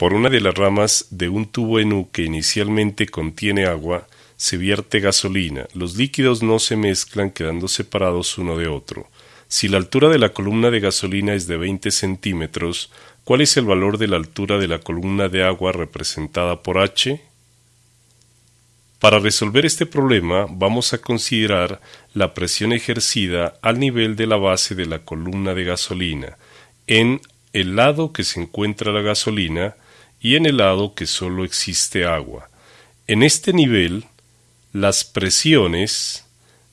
Por una de las ramas de un tubo en U que inicialmente contiene agua, se vierte gasolina. Los líquidos no se mezclan quedando separados uno de otro. Si la altura de la columna de gasolina es de 20 centímetros, ¿cuál es el valor de la altura de la columna de agua representada por H? Para resolver este problema vamos a considerar la presión ejercida al nivel de la base de la columna de gasolina en el lado que se encuentra la gasolina y en el lado que solo existe agua. En este nivel las presiones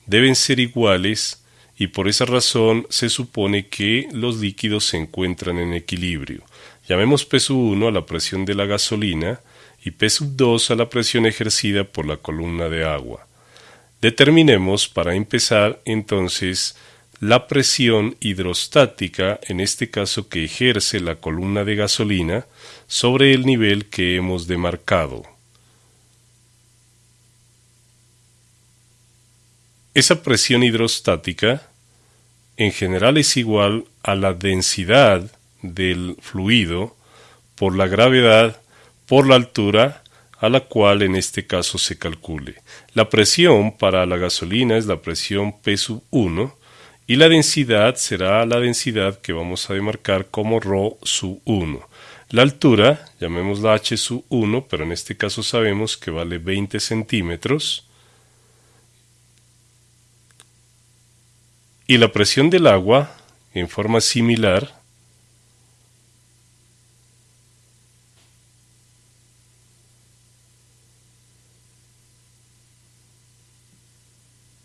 deben ser iguales y por esa razón se supone que los líquidos se encuentran en equilibrio. Llamemos peso 1 a la presión de la gasolina y peso 2 a la presión ejercida por la columna de agua. Determinemos para empezar entonces la presión hidrostática, en este caso que ejerce la columna de gasolina, sobre el nivel que hemos demarcado. Esa presión hidrostática en general es igual a la densidad del fluido por la gravedad por la altura a la cual en este caso se calcule. La presión para la gasolina es la presión P 1 y la densidad será la densidad que vamos a demarcar como ρ 1. La altura, llamémosla H 1, pero en este caso sabemos que vale 20 centímetros y la presión del agua, en forma similar,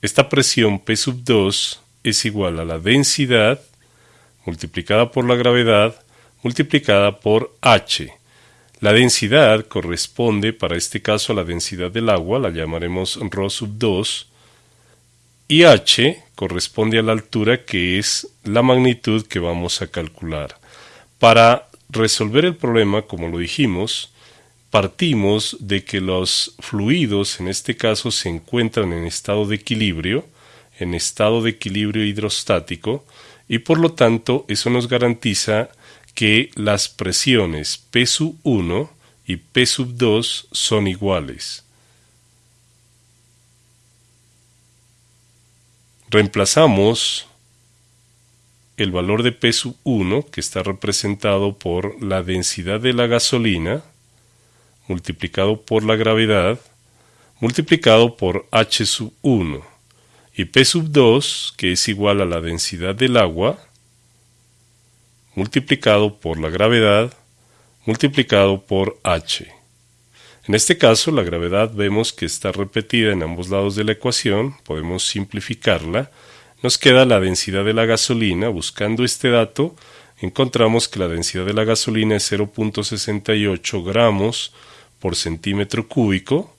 Esta presión P sub 2 es igual a la densidad multiplicada por la gravedad multiplicada por H. La densidad corresponde para este caso a la densidad del agua, la llamaremos ρ sub 2, y h corresponde a la altura que es la magnitud que vamos a calcular. Para resolver el problema, como lo dijimos, partimos de que los fluidos en este caso se encuentran en estado de equilibrio, en estado de equilibrio hidrostático, y por lo tanto eso nos garantiza que las presiones P 1 y P 2 son iguales. Reemplazamos el valor de peso 1, que está representado por la densidad de la gasolina, multiplicado por la gravedad, multiplicado por H 1, y P 2, que es igual a la densidad del agua, multiplicado por la gravedad, multiplicado por H. En este caso, la gravedad vemos que está repetida en ambos lados de la ecuación, podemos simplificarla. Nos queda la densidad de la gasolina. Buscando este dato, encontramos que la densidad de la gasolina es 0.68 gramos por centímetro cúbico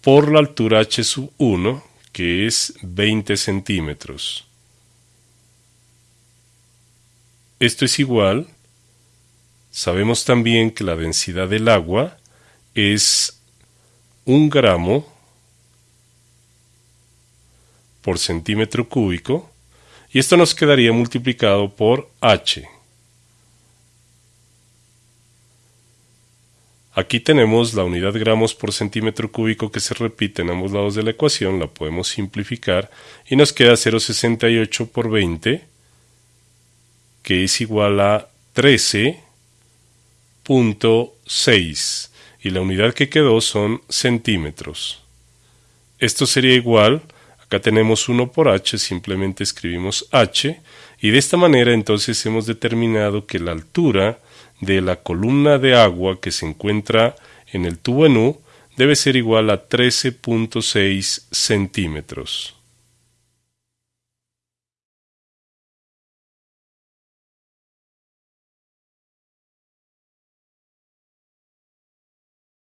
por la altura h 1, que es 20 centímetros. Esto es igual Sabemos también que la densidad del agua es un gramo por centímetro cúbico y esto nos quedaría multiplicado por H. Aquí tenemos la unidad gramos por centímetro cúbico que se repite en ambos lados de la ecuación, la podemos simplificar y nos queda 0,68 por 20 que es igual a 13 6 y la unidad que quedó son centímetros. Esto sería igual, acá tenemos 1 por h, simplemente escribimos h, y de esta manera entonces hemos determinado que la altura de la columna de agua que se encuentra en el tubo en U debe ser igual a 13.6 centímetros.